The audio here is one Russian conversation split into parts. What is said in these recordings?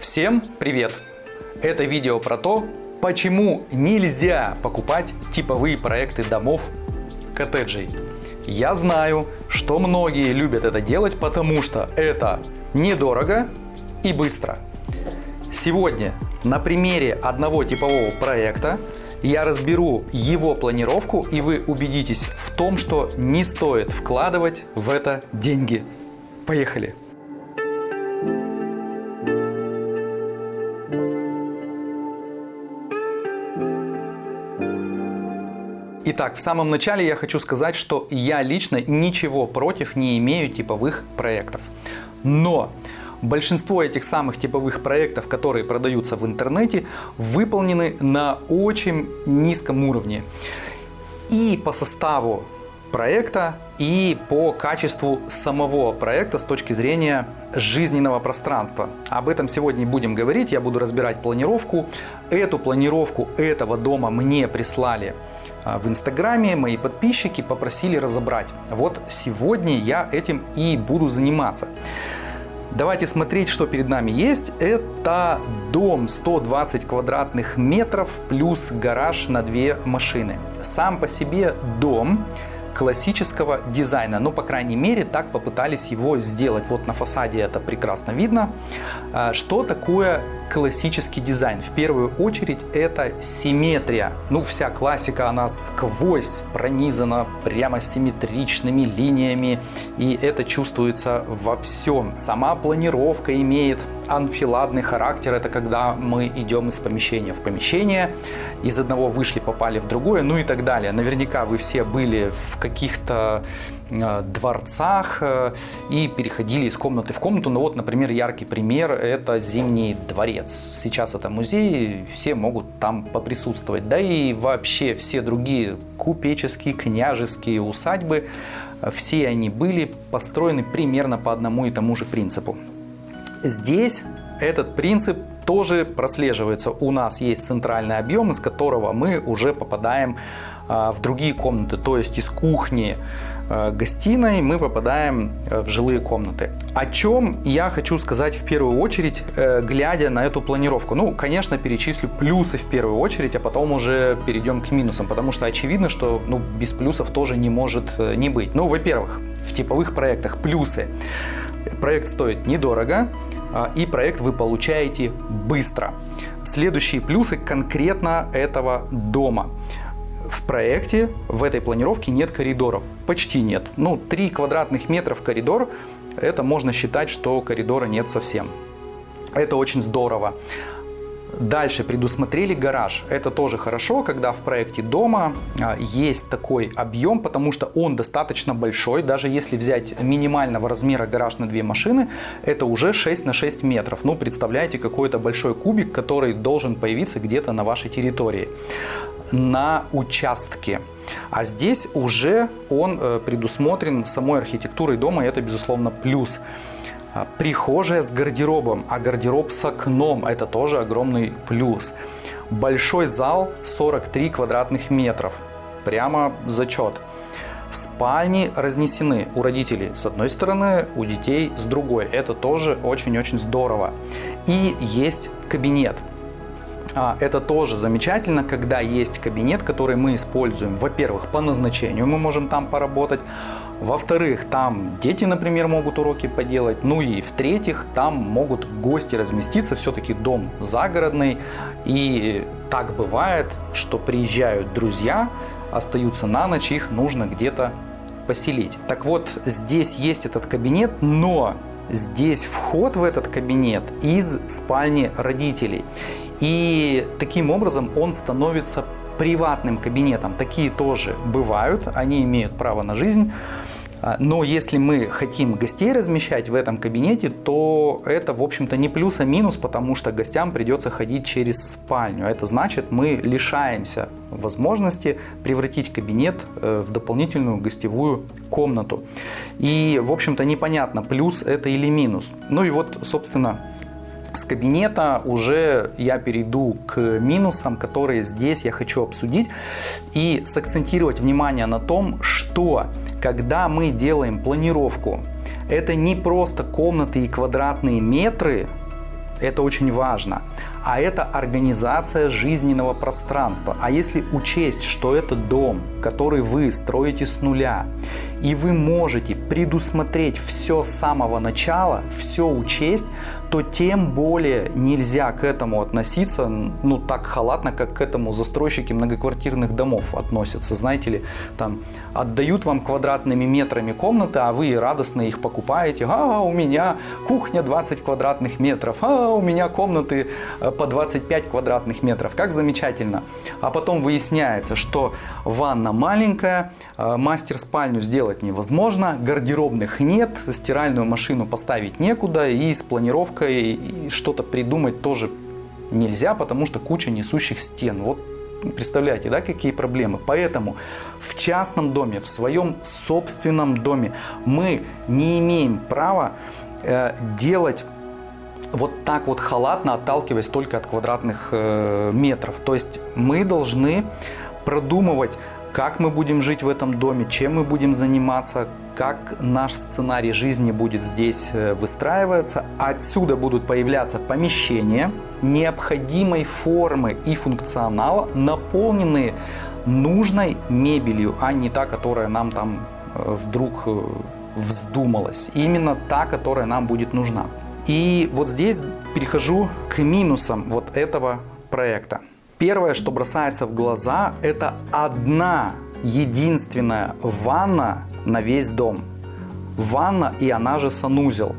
Всем привет! Это видео про то, почему нельзя покупать типовые проекты домов коттеджей. Я знаю, что многие любят это делать, потому что это недорого и быстро. Сегодня на примере одного типового проекта я разберу его планировку и вы убедитесь в том, что не стоит вкладывать в это деньги. Поехали! Итак, в самом начале я хочу сказать, что я лично ничего против не имею типовых проектов. Но большинство этих самых типовых проектов, которые продаются в интернете, выполнены на очень низком уровне. И по составу проекта, и по качеству самого проекта с точки зрения жизненного пространства. Об этом сегодня будем говорить, я буду разбирать планировку. Эту планировку этого дома мне прислали в Инстаграме мои подписчики попросили разобрать. Вот сегодня я этим и буду заниматься. Давайте смотреть, что перед нами есть. Это дом 120 квадратных метров плюс гараж на две машины. Сам по себе дом классического дизайна. Ну, по крайней мере, так попытались его сделать. Вот на фасаде это прекрасно видно. А, что такое классический дизайн? В первую очередь это симметрия. Ну, вся классика, она сквозь пронизана прямо симметричными линиями. И это чувствуется во всем. Сама планировка имеет анфиладный характер. Это когда мы идем из помещения в помещение, из одного вышли, попали в другое, ну и так далее. Наверняка вы все были в каких-то э, дворцах э, и переходили из комнаты в комнату. Ну вот, например, яркий пример – это Зимний дворец. Сейчас это музей, все могут там поприсутствовать. Да и вообще все другие купеческие, княжеские усадьбы, все они были построены примерно по одному и тому же принципу. Здесь этот принцип тоже прослеживается. У нас есть центральный объем, из которого мы уже попадаем а, в другие комнаты. То есть из кухни, а, гостиной мы попадаем э, в жилые комнаты. О чем я хочу сказать в первую очередь, э, глядя на эту планировку. Ну, конечно, перечислю плюсы в первую очередь, а потом уже перейдем к минусам, потому что очевидно, что ну, без плюсов тоже не может э, не быть. Ну, во-первых, в типовых проектах плюсы. Проект стоит недорого, а, и проект вы получаете быстро. Следующие плюсы конкретно этого дома. В проекте, в этой планировке нет коридоров. Почти нет. Ну, 3 квадратных метра в коридор, это можно считать, что коридора нет совсем. Это очень здорово. Дальше предусмотрели гараж. Это тоже хорошо, когда в проекте дома а, есть такой объем, потому что он достаточно большой. Даже если взять минимального размера гараж на две машины, это уже 6 на 6 метров. Ну, представляете, какой-то большой кубик, который должен появиться где-то на вашей территории, на участке. А здесь уже он э, предусмотрен самой архитектурой дома, и это, безусловно, плюс. А, прихожая с гардеробом, а гардероб с окном – это тоже огромный плюс. Большой зал 43 квадратных метров. Прямо зачет. Спальни разнесены у родителей с одной стороны, у детей с другой. Это тоже очень-очень здорово. И есть кабинет. А, это тоже замечательно, когда есть кабинет, который мы используем, во-первых, по назначению мы можем там поработать, во-вторых, там дети, например, могут уроки поделать. Ну и в-третьих, там могут гости разместиться. Все-таки дом загородный. И так бывает, что приезжают друзья, остаются на ночь, их нужно где-то поселить. Так вот, здесь есть этот кабинет, но здесь вход в этот кабинет из спальни родителей. И таким образом он становится приватным кабинетом. Такие тоже бывают, они имеют право на жизнь. А, но если мы хотим гостей размещать в этом кабинете, то это, в общем-то, не плюс, а минус, потому что гостям придется ходить через спальню. Это значит, мы лишаемся возможности превратить кабинет э, в дополнительную гостевую комнату. И, в общем-то, непонятно, плюс это или минус. Ну и вот, собственно, с кабинета уже я перейду к минусам, которые здесь я хочу обсудить и сакцентировать внимание на том, что когда мы делаем планировку, это не просто комнаты и квадратные метры, Это очень важно. А это организация жизненного пространства. А если учесть, что это дом, который вы строите с нуля, и вы можете предусмотреть все с самого начала, все учесть, то тем более нельзя к этому относиться ну, так халатно, как к этому застройщики многоквартирных домов относятся. Знаете ли, там отдают вам квадратными метрами комнаты, а вы радостно их покупаете. А, у меня кухня 20 квадратных метров, а, у меня комнаты э, по 25 квадратных метров. Как замечательно. А потом выясняется, что ванна маленькая, э, мастер спальню сделать невозможно, гардеробных нет, стиральную машину поставить некуда и с планировкой и что-то придумать тоже нельзя, потому что куча несущих стен. Вот представляете, да, какие проблемы. Поэтому в частном доме, в своем собственном доме мы не имеем права э, делать вот так вот халатно, отталкиваясь только от квадратных э, метров. То есть мы должны продумывать как мы будем жить в этом доме, чем мы будем заниматься, как наш сценарий жизни будет здесь э, выстраиваться. Отсюда будут появляться помещения необходимой формы и функционала, наполненные нужной мебелью, а не та, которая нам там э, вдруг э, вздумалась. Именно та, которая нам будет нужна. И вот здесь перехожу к минусам вот этого проекта. Первое, что бросается в глаза, это одна единственная ванна на весь дом. Ванна и она же санузел.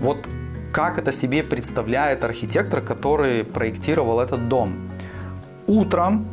Вот как это себе представляет архитектор, который проектировал этот дом. Утром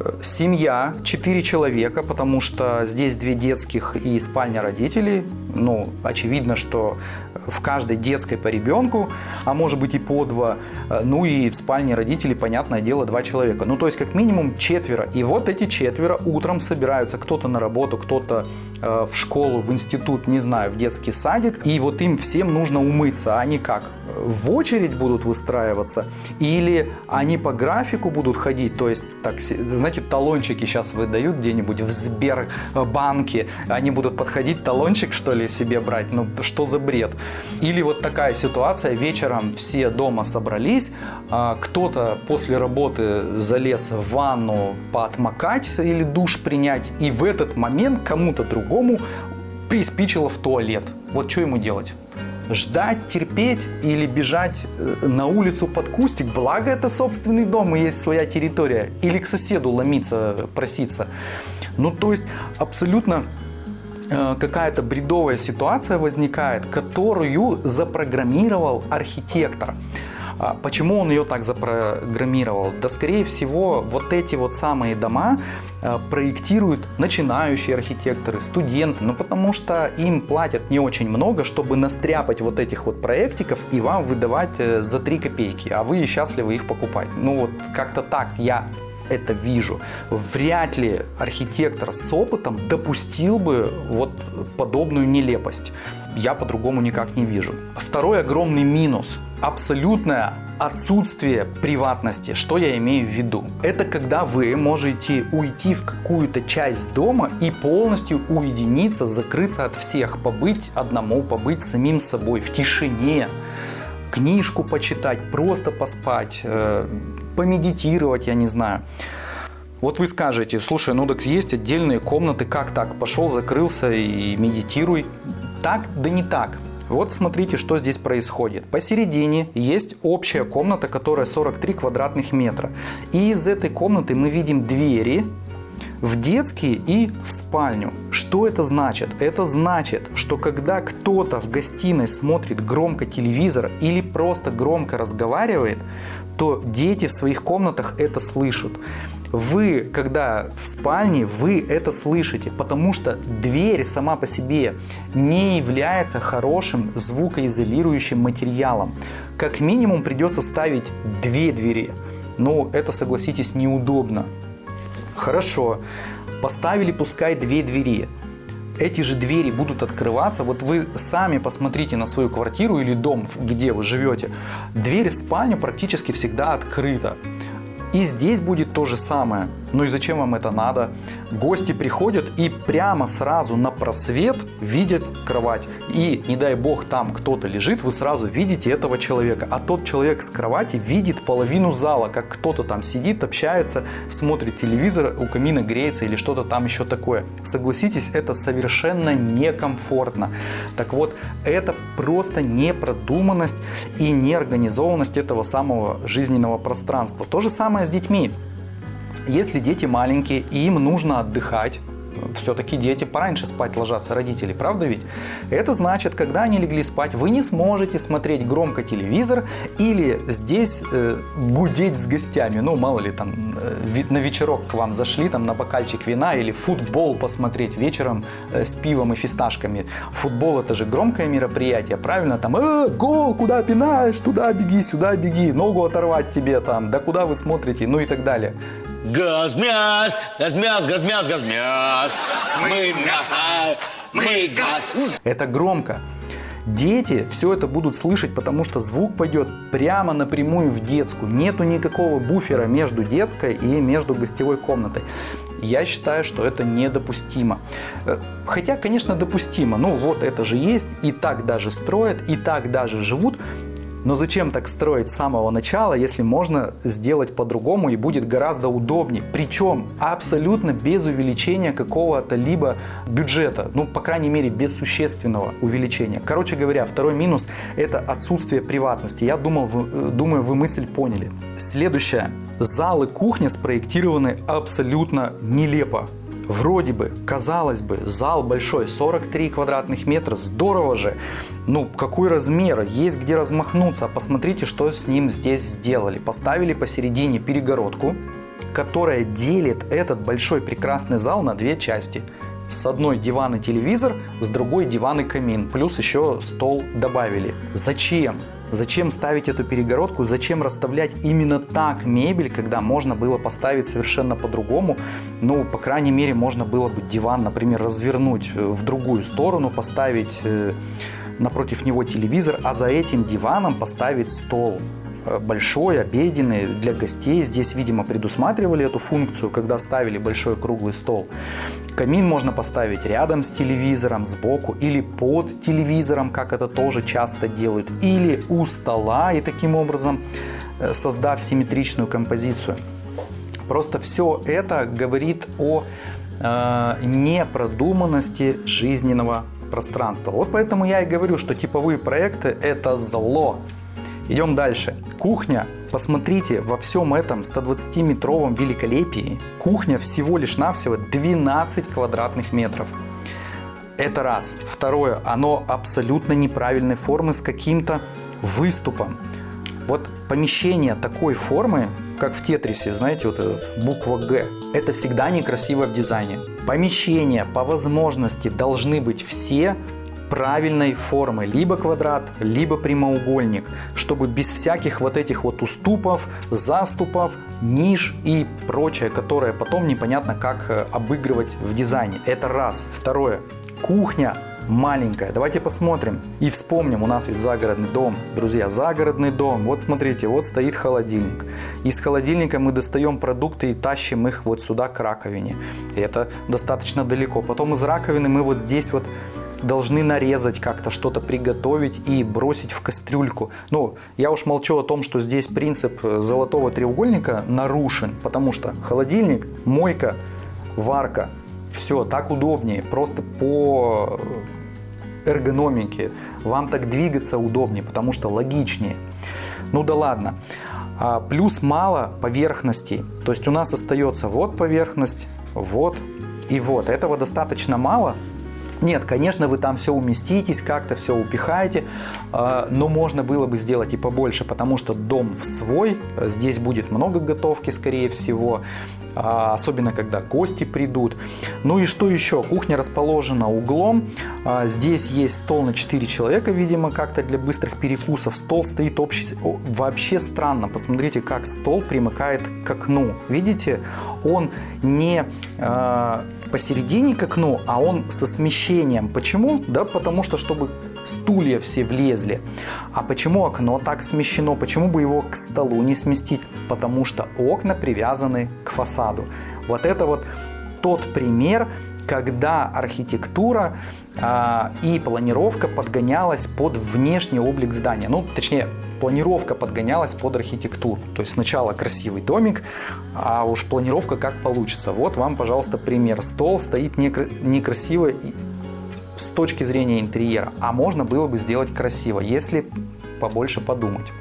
э, семья, 4 человека, потому что здесь две детских и спальня родителей. Ну, очевидно, что в каждой детской по ребенку, а может быть и по два. Э, ну и в спальне родителей, понятное дело, два человека. Ну то есть как минимум четверо. И вот эти четверо утром собираются, кто-то на работу, кто-то э, в школу, в институт, не знаю, в детский садик. И вот им всем нужно умыться. А они как? В очередь будут выстраиваться? Или они по графику будут ходить? То есть, так, знаете, талончики сейчас выдают где-нибудь в Сбербанке. Они будут подходить, талончик что ли себе брать? Ну что за бред? Или вот такая ситуация, вечером все дома собрались, а, кто-то после работы залез в ванну поотмокать или душ принять, и в этот момент кому-то другому приспичило в туалет. Вот что ему делать? Ждать, терпеть или бежать э, на улицу под кустик, благо это собственный дом и есть своя территория, или к соседу ломиться, проситься. Ну, то есть абсолютно Э, какая-то бредовая ситуация возникает, которую запрограммировал архитектор. А почему он ее так запрограммировал? Да, скорее всего, вот эти вот самые дома э, проектируют начинающие архитекторы, студенты, ну потому что им платят не очень много, чтобы настряпать вот этих вот проектиков и вам выдавать э, за 3 копейки, а вы счастливы их покупать. Ну вот как-то так я это вижу. Вряд ли архитектор с опытом допустил бы вот подобную нелепость. Я по-другому никак не вижу. Второй огромный минус – абсолютное отсутствие приватности. Что я имею в виду? Это когда вы можете уйти в какую-то часть дома и полностью уединиться, закрыться от всех, побыть одному, побыть самим собой в тишине, книжку почитать, просто поспать, э, помедитировать, я не знаю. Вот вы скажете, слушай, ну так есть отдельные комнаты, как так? Пошел, закрылся и медитируй. Так, да не так. Вот смотрите, что здесь происходит. Посередине есть общая комната, которая 43 квадратных метра. И из этой комнаты мы видим двери в детские и в спальню. Что это значит? Это значит, что когда кто-то в гостиной смотрит громко телевизор или просто громко разговаривает, то дети в своих комнатах это слышат. Вы, когда в спальне, вы это слышите, потому что дверь сама по себе не является хорошим звукоизолирующим материалом. Как минимум придется ставить две двери. Но это, согласитесь, неудобно. Хорошо, поставили пускай две двери эти же двери будут открываться. Вот вы сами посмотрите на свою квартиру или дом, где вы живете. Дверь в спальню практически всегда открыта. И здесь будет то же самое. Ну и зачем вам это надо? Гости приходят и прямо сразу на просвет видят кровать. И, не дай бог, там кто-то лежит, вы сразу видите этого человека. А тот человек с кровати видит половину зала, как кто-то там сидит, общается, смотрит телевизор, у камина греется или что-то там еще такое. Согласитесь, это совершенно некомфортно. Так вот, это просто непродуманность и неорганизованность этого самого жизненного пространства. То же самое с детьми. Если дети маленькие и им нужно отдыхать, все-таки дети пораньше спать ложатся, родители, правда ведь? Это значит, когда они легли спать, вы не сможете смотреть громко телевизор или здесь э, гудеть с гостями. Ну, мало ли, там э, на вечерок к вам зашли, там на бокальчик вина или футбол посмотреть вечером э, с пивом и фисташками. Футбол это же громкое мероприятие, правильно? Там, э, гол, куда пинаешь, туда беги, сюда беги, ногу оторвать тебе там, да куда вы смотрите, ну и так далее. Газмяс, газмяс, газмяс, газмяс. Мы мясо, мы газ. Это громко. Дети все это будут слышать, потому что звук пойдет прямо напрямую в детскую. Нету никакого буфера между детской и между гостевой комнатой. Я считаю, что это недопустимо. Э, хотя, конечно, допустимо. Ну вот это же есть, и так даже строят, и так даже живут. Но зачем так строить с самого начала, если можно сделать по-другому и будет гораздо удобнее? Причем абсолютно без увеличения какого-то либо бюджета. Ну, по крайней мере, без существенного увеличения. Короче говоря, второй минус – это отсутствие приватности. Я думал, вы, э, думаю, вы мысль поняли. Следующее. Залы кухни спроектированы абсолютно нелепо. Вроде бы, казалось бы, зал большой, 43 квадратных метра, здорово же. Ну, какой размер, есть где размахнуться. Посмотрите, что с ним здесь сделали. Поставили посередине перегородку, которая делит этот большой прекрасный зал на две части. С одной диван и телевизор, с другой диван и камин. Плюс еще стол добавили. Зачем? Зачем ставить эту перегородку? Зачем расставлять именно так мебель, когда можно было поставить совершенно по-другому? Ну, по крайней мере, можно было бы диван, например, развернуть э, в другую сторону, поставить э, напротив него телевизор, а за этим диваном поставить стол. Э, большой, обеденный для гостей. Здесь, видимо, предусматривали эту функцию, когда ставили большой круглый стол. Камин можно поставить рядом с телевизором, сбоку или под телевизором, как это тоже часто делают, или у стола и таким образом э, создав симметричную композицию. Просто все это говорит о э, непродуманности жизненного пространства. Вот поэтому я и говорю, что типовые проекты это зло. Идем дальше. Кухня. Посмотрите, во всем этом 120-метровом великолепии кухня всего лишь навсего 12 квадратных метров. Это раз. Второе, оно абсолютно неправильной формы с каким-то выступом. Вот помещение такой формы, как в Тетрисе, знаете, вот эта буква Г, это всегда некрасиво в дизайне. Помещения по возможности должны быть все правильной формы, либо квадрат, либо прямоугольник, чтобы без всяких вот этих вот уступов, заступов, ниш и прочее, которое потом непонятно как э, обыгрывать в дизайне. Это раз. Второе. Кухня маленькая. Давайте посмотрим и вспомним, у нас ведь загородный дом. Друзья, загородный дом. Вот смотрите, вот стоит холодильник. Из холодильника мы достаем продукты и тащим их вот сюда к раковине. Это достаточно далеко. Потом из раковины мы вот здесь вот должны нарезать как-то, что-то приготовить и бросить в кастрюльку. Ну, я уж молчу о том, что здесь принцип э, золотого треугольника нарушен, потому что холодильник, мойка, варка, все так удобнее, просто по эргономике. Вам так двигаться удобнее, потому что логичнее. Ну да ладно. А, плюс мало поверхностей. То есть у нас остается вот поверхность, вот и вот. Этого достаточно мало, нет, конечно, вы там все уместитесь, как-то все упихаете, а, но можно было бы сделать и побольше, потому что дом в свой, здесь будет много готовки, скорее всего, особенно когда гости придут. Ну и что еще? Кухня расположена углом, а, здесь есть стол на 4 человека, видимо, как-то для быстрых перекусов. Стол стоит общий, вообще странно, посмотрите, как стол примыкает к окну. Видите, он не посередине к окну, а он со смещением. Почему? Да, потому что, чтобы стулья все влезли. А почему окно так смещено? Почему бы его к столу не сместить? Потому что окна привязаны к фасаду. Вот это вот тот пример, когда архитектура а, и планировка подгонялась под внешний облик здания. Ну, точнее, планировка подгонялась под архитектуру. То есть сначала красивый домик, а уж планировка как получится. Вот вам, пожалуйста, пример. Стол стоит некрасиво с точки зрения интерьера, а можно было бы сделать красиво, если побольше подумать.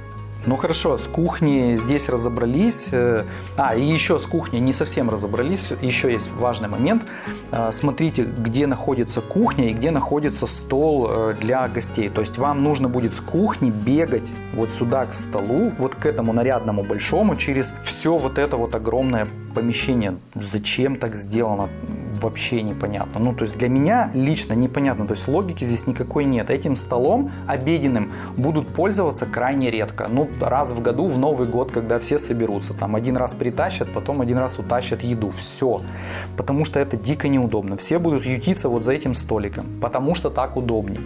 Ну хорошо, с кухней здесь разобрались. Э, а, и еще с кухней не совсем разобрались. Еще есть важный момент. Э, смотрите, где находится кухня и где находится стол э, для гостей. То есть вам нужно будет с кухни бегать вот сюда к столу, вот к этому нарядному большому, через все вот это вот огромное помещение. Зачем так сделано? Вообще непонятно. Ну, то есть для меня лично непонятно, то есть логики здесь никакой нет. Этим столом обеденным будут пользоваться крайне редко. Ну, раз в году, в Новый год, когда все соберутся. Там один раз притащат, потом один раз утащат еду. Все. Потому что это дико неудобно. Все будут ютиться вот за этим столиком, потому что так удобнее.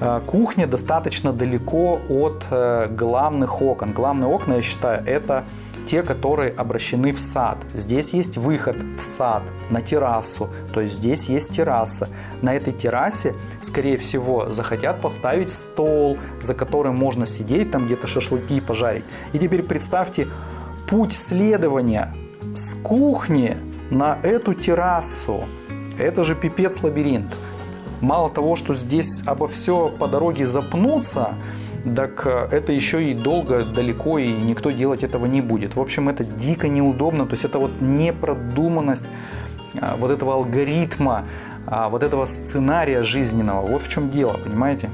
Э, кухня достаточно далеко от э, главных окон. Главные окна, я считаю, это те, которые обращены в сад. Здесь есть выход в сад, на террасу, то есть здесь есть терраса. На этой террасе, скорее всего, захотят поставить стол, за которым можно сидеть, там где-то шашлыки пожарить. И теперь представьте путь следования с кухни на эту террасу. Это же пипец лабиринт. Мало того, что здесь обо все по дороге запнуться, так э, это еще и долго, далеко, и никто делать этого не будет. В общем, это дико неудобно, то есть это вот непродуманность э, вот этого алгоритма, э, вот этого сценария жизненного. Вот в чем дело, понимаете?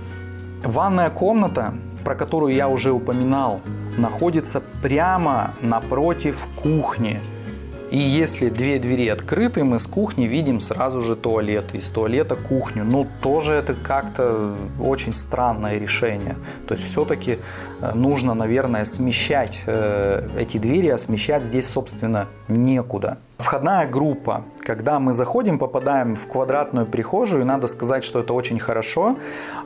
Ванная комната, про которую я уже упоминал, находится прямо напротив кухни. И если две двери открыты, мы с кухни видим сразу же туалет. Из туалета кухню. Ну, тоже это как-то очень странное решение. То есть все-таки э, нужно, наверное, смещать э, эти двери, а смещать здесь, собственно, некуда. Входная группа. Когда мы заходим, попадаем в квадратную прихожую, надо сказать, что это очень хорошо.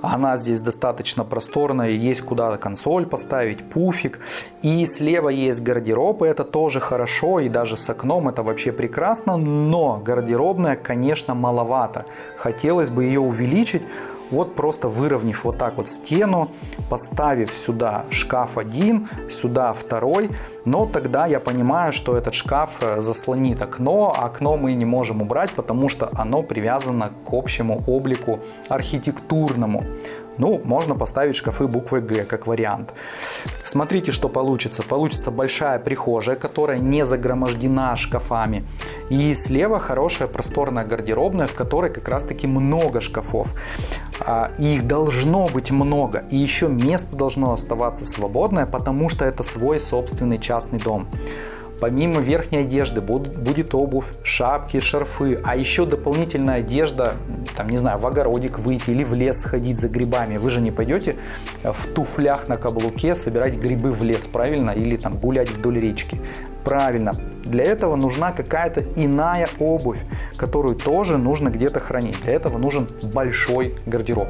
Она здесь достаточно просторная, есть куда консоль поставить, пуфик. И слева есть гардероб, и это тоже хорошо, и даже с окном это вообще прекрасно. Но гардеробная, конечно, маловато. Хотелось бы ее увеличить, вот просто выровняв вот так вот стену, поставив сюда шкаф один, сюда второй, но тогда я понимаю, что этот шкаф э, заслонит окно, а окно мы не можем убрать, потому что оно привязано к общему облику архитектурному. Ну, можно поставить шкафы буквы Г как вариант. Смотрите, что получится. Получится большая прихожая, которая не загромождена шкафами. И слева хорошая просторная гардеробная, в которой как раз таки много шкафов. А, их должно быть много. И еще место должно оставаться свободное, потому что это свой собственный частный дом. Помимо верхней одежды будет обувь, шапки, шарфы, а еще дополнительная одежда, там, не знаю, в огородик выйти или в лес сходить за грибами. Вы же не пойдете в туфлях на каблуке собирать грибы в лес, правильно? Или там гулять вдоль речки. Правильно. Для этого нужна какая-то иная обувь, которую тоже нужно где-то хранить. Для этого нужен большой гардероб.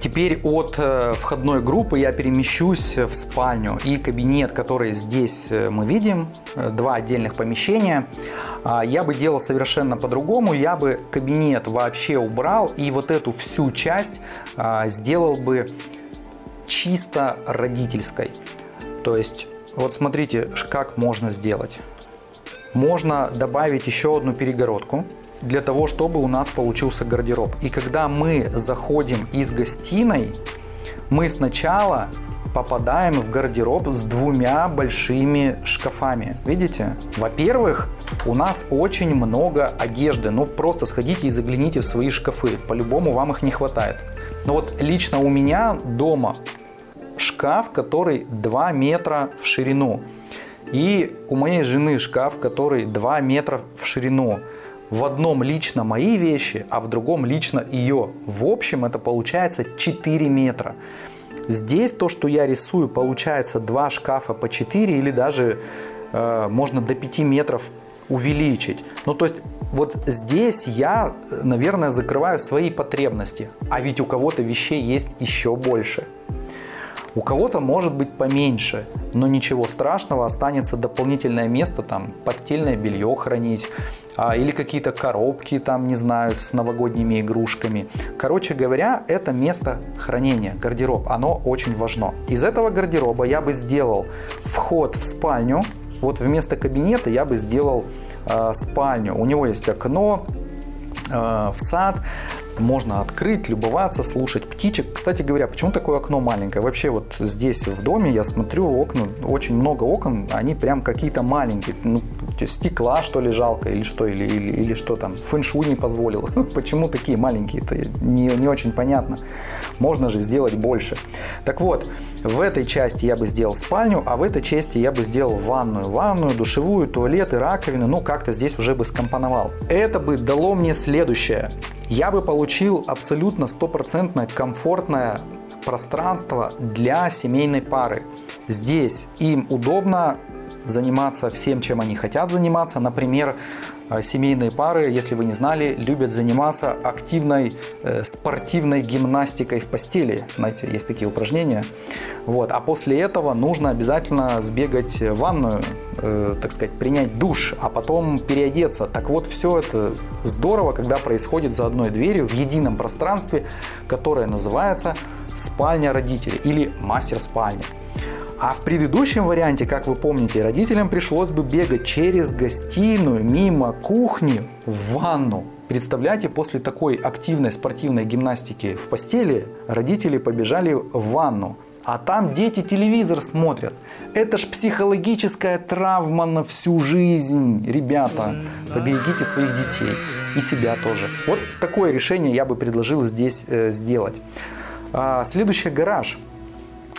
Теперь от э, входной группы я перемещусь в спальню и кабинет, который здесь э, мы видим, э, два отдельных помещения. А, я бы делал совершенно по-другому, я бы кабинет вообще убрал и вот эту всю часть а, сделал бы чисто родительской. То есть, вот смотрите, как можно сделать. Можно добавить еще одну перегородку для того, чтобы у нас получился гардероб. И когда мы заходим из гостиной, мы сначала попадаем в гардероб с двумя большими шкафами. Видите? Во-первых, у нас очень много одежды. Ну, просто сходите и загляните в свои шкафы. По-любому вам их не хватает. Но вот лично у меня дома шкаф, который 2 метра в ширину. И у моей жены шкаф, который 2 метра в ширину в одном лично мои вещи, а в другом лично ее. В общем, это получается 4 метра. Здесь то, что я рисую, получается два шкафа по 4 или даже э, можно до 5 метров увеличить. Ну, то есть вот здесь я, наверное, закрываю свои потребности, а ведь у кого-то вещей есть еще больше. У кого-то может быть поменьше, но ничего страшного, останется дополнительное место, там постельное белье хранить, а, или какие-то коробки, там, не знаю, с новогодними игрушками. Короче говоря, это место хранения, гардероб, оно очень важно. Из этого гардероба я бы сделал вход в спальню, вот вместо кабинета я бы сделал э, спальню. У него есть окно э, в сад, можно открыть, любоваться, слушать птичек. Кстати говоря, почему такое окно маленькое? Вообще вот здесь в доме я смотрю окна, очень много окон, они прям какие-то маленькие. Ну, стекла что ли жалко или что, или, или, или что там, фэншуй не позволил. Почему такие маленькие, это не, не очень понятно. Можно же сделать больше. Так вот, в этой части я бы сделал спальню, а в этой части я бы сделал ванную. Ванную, душевую, туалет и раковину, ну как-то здесь уже бы скомпоновал. Это бы дало мне следующее я бы получил абсолютно стопроцентное комфортное пространство для семейной пары. Здесь им удобно заниматься всем, чем они хотят заниматься. Например, э, семейные пары, если вы не знали, любят заниматься активной э, спортивной гимнастикой в постели. Знаете, есть такие упражнения. Вот. А после этого нужно обязательно сбегать в ванную, э, так сказать, принять душ, а потом переодеться. Так вот, все это здорово, когда происходит за одной дверью в едином пространстве, которое называется спальня родителей или мастер спальни. А в предыдущем варианте, как вы помните, родителям пришлось бы бегать через гостиную, мимо кухни, в ванну. Представляете, после такой активной спортивной гимнастики в постели родители побежали в ванну. А там дети телевизор смотрят. Это ж психологическая травма на всю жизнь. Ребята, поберегите своих детей и себя тоже. Вот такое решение я бы предложил здесь э, сделать. А, следующий гараж.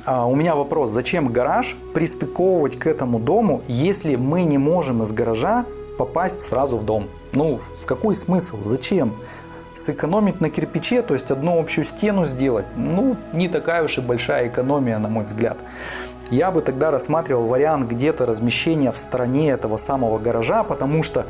А, у меня вопрос, зачем гараж пристыковывать к этому дому, если мы не можем из гаража попасть сразу в дом? Ну, в какой смысл? Зачем? Сэкономить на кирпиче, то есть одну общую стену сделать, ну, не такая уж и большая экономия, на мой взгляд. Я бы тогда рассматривал вариант где-то размещения в стороне этого самого гаража, потому что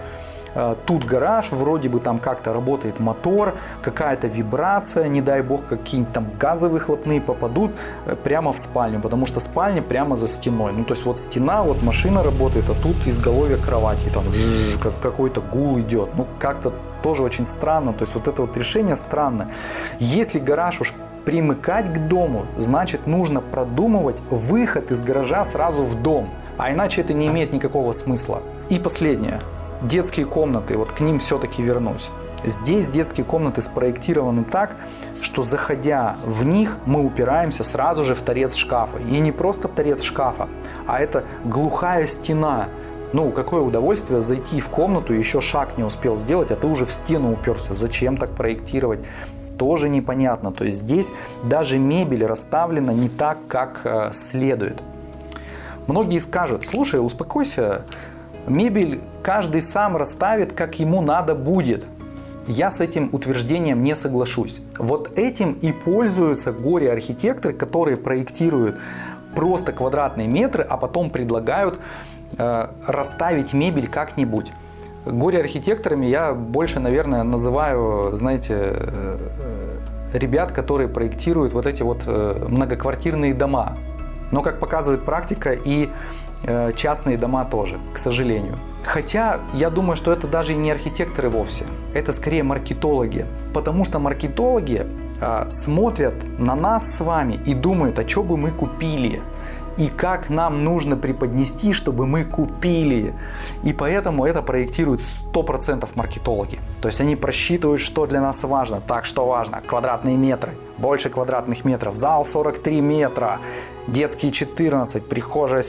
тут гараж, вроде бы там как-то работает мотор, какая-то вибрация, не дай бог какие-нибудь там газовые хлопные попадут э, прямо в спальню, потому что спальня прямо за стеной. Ну то есть вот стена, вот машина работает, а тут изголовье кровати, там какой-то гул идет. Ну как-то тоже очень странно, то есть вот это вот решение странно. Если гараж уж примыкать к дому, значит нужно продумывать выход из гаража сразу в дом, а иначе это не имеет никакого смысла. И последнее детские комнаты, вот к ним все-таки вернусь. Здесь детские комнаты спроектированы так, что заходя в них, мы упираемся сразу же в торец шкафа. И не просто торец шкафа, а это глухая стена. Ну, какое удовольствие зайти в комнату, еще шаг не успел сделать, а ты уже в стену уперся. Зачем так проектировать? Тоже непонятно. То есть здесь даже мебель расставлена не так, как э, следует. Многие скажут, слушай, успокойся, Мебель каждый сам расставит, как ему надо будет. Я с этим утверждением не соглашусь. Вот этим и пользуются горе-архитекторы, которые проектируют просто квадратные метры, а потом предлагают э, расставить мебель как-нибудь. Горе-архитекторами я больше, наверное, называю, знаете, э, ребят, которые проектируют вот эти вот э, многоквартирные дома. Но, как показывает практика, и Э, частные дома тоже, к сожалению. Хотя я думаю, что это даже не архитекторы вовсе, это скорее маркетологи. Потому что маркетологи э, смотрят на нас с вами и думают, а что бы мы купили и как нам нужно преподнести, чтобы мы купили. И поэтому это проектируют 100% маркетологи. То есть они просчитывают, что для нас важно. Так, что важно? Квадратные метры. Больше квадратных метров. Зал 43 метра. Детские 14. Прихожая.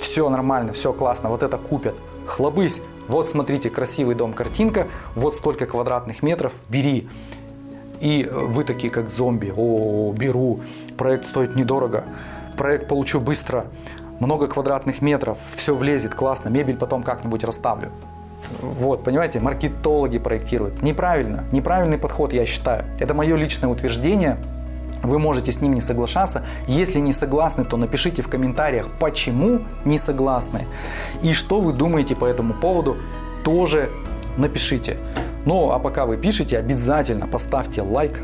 Все нормально, все классно. Вот это купят. Хлобысь. Вот смотрите, красивый дом, картинка. Вот столько квадратных метров. Бери. И вы такие, как зомби. О, беру. Проект стоит недорого проект получу быстро, много квадратных метров, все влезет, классно, мебель потом как-нибудь расставлю. Вот, понимаете, маркетологи проектируют. Неправильно, неправильный подход, я считаю. Это мое личное утверждение, вы можете с ним не соглашаться. Если не согласны, то напишите в комментариях, почему не согласны и что вы думаете по этому поводу. тоже напишите. Ну, а пока вы пишете, обязательно поставьте лайк,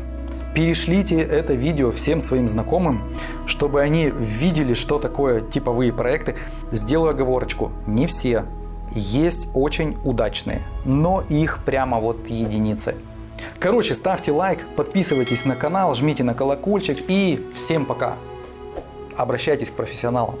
перешлите это видео всем своим знакомым, чтобы они видели, что такое типовые проекты. Сделаю оговорочку, не все, есть очень удачные, но их прямо вот единицы. Короче, ставьте лайк, подписывайтесь на канал, жмите на колокольчик и всем пока. Обращайтесь к профессионалам.